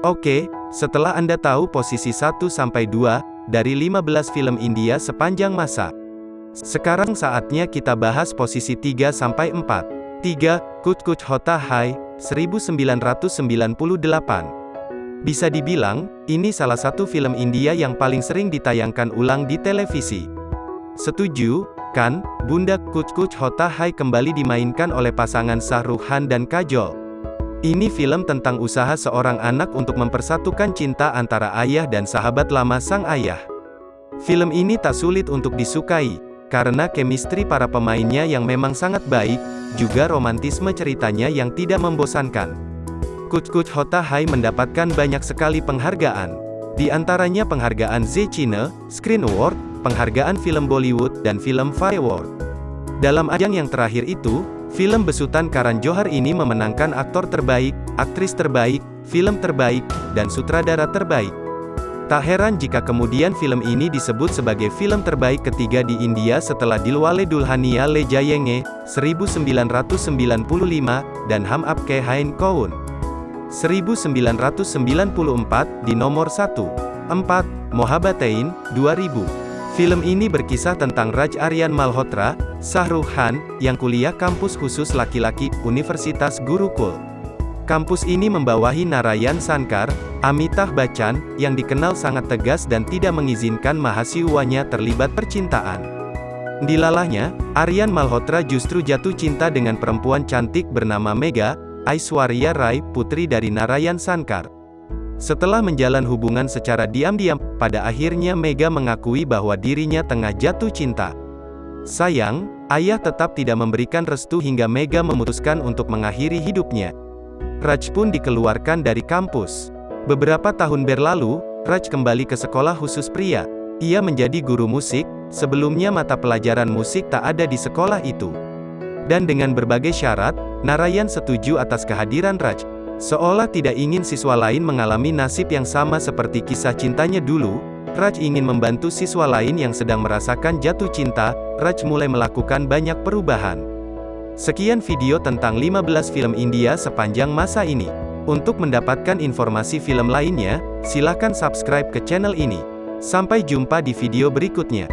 Oke, setelah Anda tahu posisi 1-2 dari 15 film India sepanjang masa. Sekarang saatnya kita bahas posisi 3-4. 3. Kuch Kuch Hota Hai, 1998. Bisa dibilang, ini salah satu film India yang paling sering ditayangkan ulang di televisi. Setuju, kan? Bunda Kuch Kuch Hota Hai kembali dimainkan oleh pasangan Shah dan Kajol. Ini film tentang usaha seorang anak untuk mempersatukan cinta antara ayah dan sahabat lama sang ayah. Film ini tak sulit untuk disukai, karena chemistry para pemainnya yang memang sangat baik, juga romantisme ceritanya yang tidak membosankan. Kuch Hota Hai mendapatkan banyak sekali penghargaan. Di antaranya penghargaan Z Cine, Screen Award, penghargaan film Bollywood, dan film Fire Award. Dalam ajang yang terakhir itu, Film besutan Karan Johar ini memenangkan aktor terbaik, aktris terbaik, film terbaik, dan sutradara terbaik. Tak heran jika kemudian film ini disebut sebagai film terbaik ketiga di India setelah Dilwale Dulhania Le Jayenge, 1995, dan Hum Apke Hain Koun, 1994, di nomor 1. 4. Mohabbatain, 2000. Film ini berkisah tentang Raj Aryan Malhotra, Rukh Khan, yang kuliah kampus khusus laki-laki, Universitas Gurukul. Kampus ini membawahi Narayan Sankar, Amitabh Bachchan, yang dikenal sangat tegas dan tidak mengizinkan mahasiswanya terlibat percintaan. Dilalahnya, Aryan Malhotra justru jatuh cinta dengan perempuan cantik bernama Mega, Aishwarya Rai, putri dari Narayan Sankar. Setelah menjalan hubungan secara diam-diam, pada akhirnya Mega mengakui bahwa dirinya tengah jatuh cinta. Sayang, ayah tetap tidak memberikan restu hingga Mega memutuskan untuk mengakhiri hidupnya. Raj pun dikeluarkan dari kampus. Beberapa tahun berlalu, Raj kembali ke sekolah khusus pria. Ia menjadi guru musik, sebelumnya mata pelajaran musik tak ada di sekolah itu. Dan dengan berbagai syarat, Narayan setuju atas kehadiran Raj. Seolah tidak ingin siswa lain mengalami nasib yang sama seperti kisah cintanya dulu, Raj ingin membantu siswa lain yang sedang merasakan jatuh cinta, Raj mulai melakukan banyak perubahan. Sekian video tentang 15 film India sepanjang masa ini. Untuk mendapatkan informasi film lainnya, silakan subscribe ke channel ini. Sampai jumpa di video berikutnya.